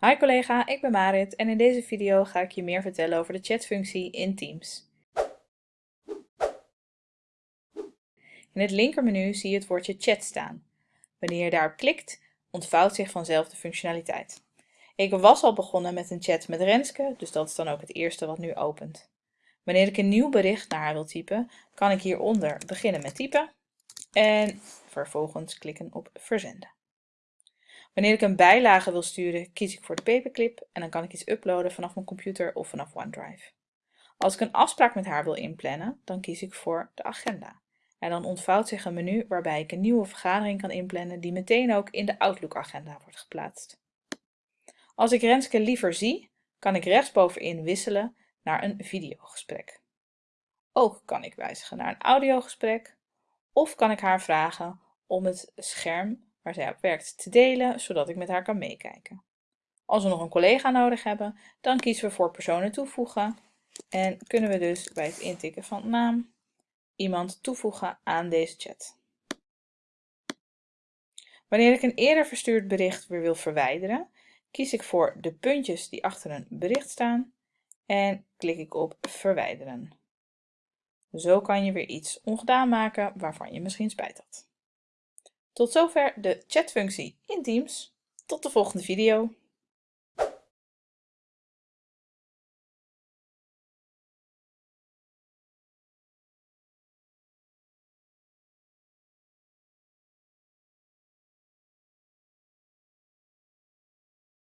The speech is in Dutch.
Hi collega, ik ben Marit en in deze video ga ik je meer vertellen over de chatfunctie in Teams. In het linkermenu zie je het woordje chat staan. Wanneer je daarop klikt, ontvouwt zich vanzelf de functionaliteit. Ik was al begonnen met een chat met Renske, dus dat is dan ook het eerste wat nu opent. Wanneer ik een nieuw bericht naar haar wil typen, kan ik hieronder beginnen met typen en vervolgens klikken op verzenden. Wanneer ik een bijlage wil sturen, kies ik voor de paperclip en dan kan ik iets uploaden vanaf mijn computer of vanaf OneDrive. Als ik een afspraak met haar wil inplannen, dan kies ik voor de agenda. En dan ontvouwt zich een menu waarbij ik een nieuwe vergadering kan inplannen die meteen ook in de Outlook-agenda wordt geplaatst. Als ik Renske liever zie, kan ik rechtsbovenin wisselen naar een videogesprek. Ook kan ik wijzigen naar een audiogesprek of kan ik haar vragen om het scherm waar zij op werkt te delen, zodat ik met haar kan meekijken. Als we nog een collega nodig hebben, dan kiezen we voor personen toevoegen en kunnen we dus bij het intikken van naam iemand toevoegen aan deze chat. Wanneer ik een eerder verstuurd bericht weer wil verwijderen, kies ik voor de puntjes die achter een bericht staan en klik ik op verwijderen. Zo kan je weer iets ongedaan maken waarvan je misschien spijt had. Tot zover de chatfunctie in Teams. Tot de volgende video.